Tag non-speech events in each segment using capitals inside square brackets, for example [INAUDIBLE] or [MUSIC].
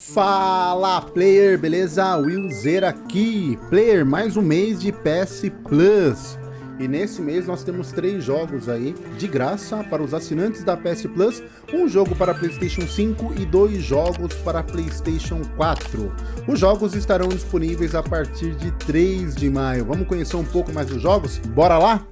Fala player, beleza? Willzer aqui, player, mais um mês de PS Plus e nesse mês nós temos três jogos aí de graça para os assinantes da PS Plus, um jogo para Playstation 5 e dois jogos para Playstation 4. Os jogos estarão disponíveis a partir de 3 de maio. Vamos conhecer um pouco mais dos jogos? Bora lá?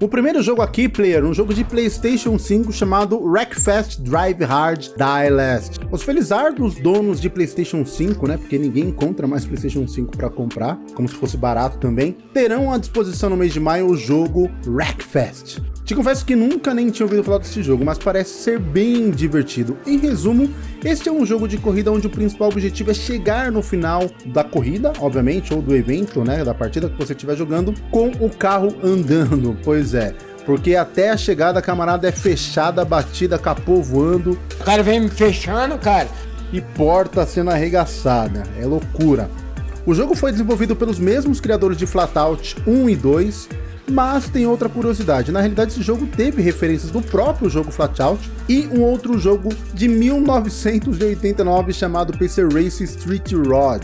O primeiro jogo aqui, player, um jogo de Playstation 5 chamado Wreckfest Drive Hard Die Last. Os felizardos donos de Playstation 5, né, porque ninguém encontra mais Playstation 5 para comprar, como se fosse barato também, terão à disposição no mês de maio o jogo Wreckfest. Te confesso que nunca nem tinha ouvido falar desse jogo, mas parece ser bem divertido. Em resumo, este é um jogo de corrida onde o principal objetivo é chegar no final da corrida, obviamente, ou do evento, né, da partida que você estiver jogando, com o carro andando, [LAUGHS] pois é. Porque até a chegada, camarada, é fechada, batida, capô voando. O cara vem me fechando, cara. E porta sendo arregaçada. É loucura. O jogo foi desenvolvido pelos mesmos criadores de Flatout 1 e 2, mas tem outra curiosidade, na realidade esse jogo teve referências do próprio jogo Flatout e um outro jogo de 1989 chamado PC Race Street Rod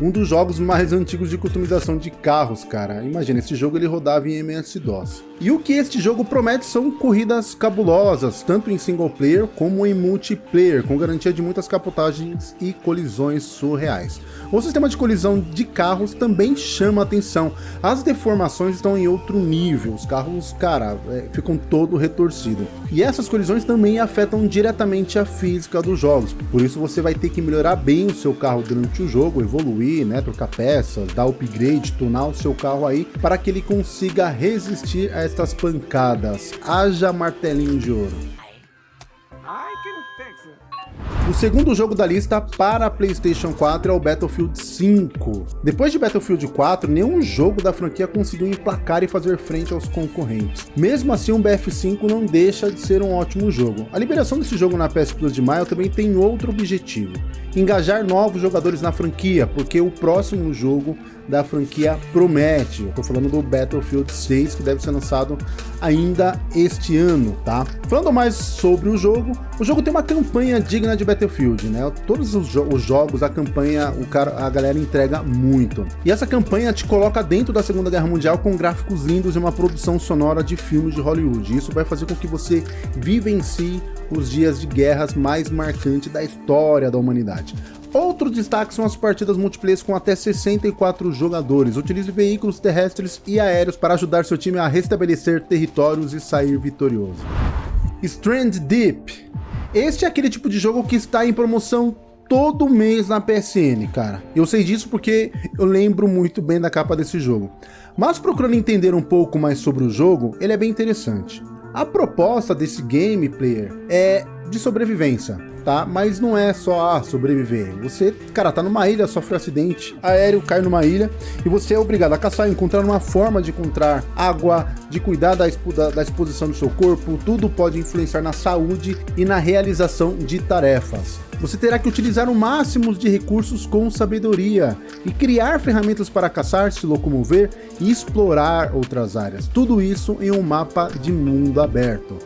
um dos jogos mais antigos de customização de carros, cara. Imagina, esse jogo ele rodava em MS-DOS. E o que este jogo promete são corridas cabulosas, tanto em single player como em multiplayer, com garantia de muitas capotagens e colisões surreais. O sistema de colisão de carros também chama atenção. As deformações estão em outro nível, os carros, cara, é, ficam todo retorcido. E essas colisões também afetam diretamente a física dos jogos, por isso você vai ter que melhorar bem o seu carro durante o jogo, evoluir né, trocar peças, dar upgrade, tunar o seu carro aí, para que ele consiga resistir a estas pancadas. Haja martelinho de ouro. O segundo jogo da lista para Playstation 4 é o Battlefield 5. Depois de Battlefield 4, nenhum jogo da franquia conseguiu emplacar e fazer frente aos concorrentes. Mesmo assim, o BF5 não deixa de ser um ótimo jogo. A liberação desse jogo na PS Plus de maio também tem outro objetivo, engajar novos jogadores na franquia, porque o próximo jogo da franquia promete. Eu tô falando do Battlefield 6, que deve ser lançado ainda este ano, tá? Falando mais sobre o jogo, o jogo tem uma campanha digna de Battlefield, né? Todos os, jo os jogos, a campanha, o cara, a galera entrega muito. E essa campanha te coloca dentro da Segunda Guerra Mundial com gráficos lindos e uma produção sonora de filmes de Hollywood. Isso vai fazer com que você vivencie os dias de guerras mais marcantes da história da humanidade. Outro destaque são as partidas multiplayer com até 64 jogadores. Utilize veículos terrestres e aéreos para ajudar seu time a restabelecer territórios e sair vitorioso. Strand Deep. Este é aquele tipo de jogo que está em promoção todo mês na PSN, cara. Eu sei disso porque eu lembro muito bem da capa desse jogo. Mas procurando entender um pouco mais sobre o jogo, ele é bem interessante. A proposta desse game player é de sobrevivência tá? Mas não é só ah, sobreviver. Você, cara, tá numa ilha, sofre um acidente aéreo, cai numa ilha e você é obrigado a caçar, encontrar uma forma de encontrar água, de cuidar da, expo da, da exposição do seu corpo. Tudo pode influenciar na saúde e na realização de tarefas. Você terá que utilizar o máximo de recursos com sabedoria e criar ferramentas para caçar, se locomover e explorar outras áreas. Tudo isso em um mapa de mundo aberto.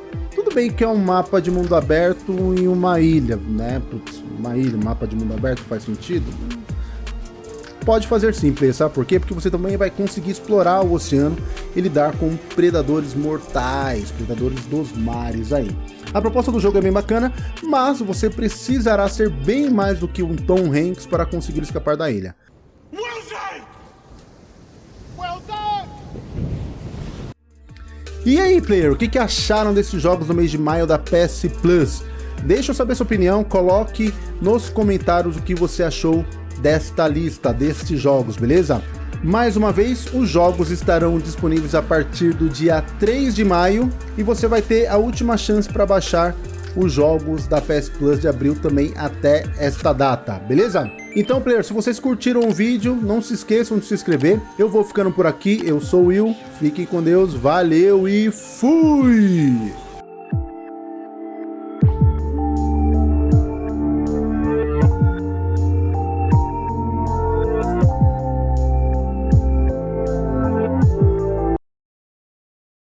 Tudo bem que é um mapa de mundo aberto em uma ilha, né? Putz, uma ilha, um mapa de mundo aberto faz sentido? Pode fazer sim, sabe por quê? Porque você também vai conseguir explorar o oceano e lidar com predadores mortais, predadores dos mares aí. A proposta do jogo é bem bacana, mas você precisará ser bem mais do que um Tom Hanks para conseguir escapar da ilha. E aí, player, o que, que acharam desses jogos no mês de maio da PS Plus? Deixa eu saber sua opinião, coloque nos comentários o que você achou desta lista, destes jogos, beleza? Mais uma vez, os jogos estarão disponíveis a partir do dia 3 de maio e você vai ter a última chance para baixar os jogos da PS Plus de abril também até esta data, beleza? Então, player, se vocês curtiram o vídeo, não se esqueçam de se inscrever. Eu vou ficando por aqui, eu sou o Will, fiquem com Deus, valeu e fui!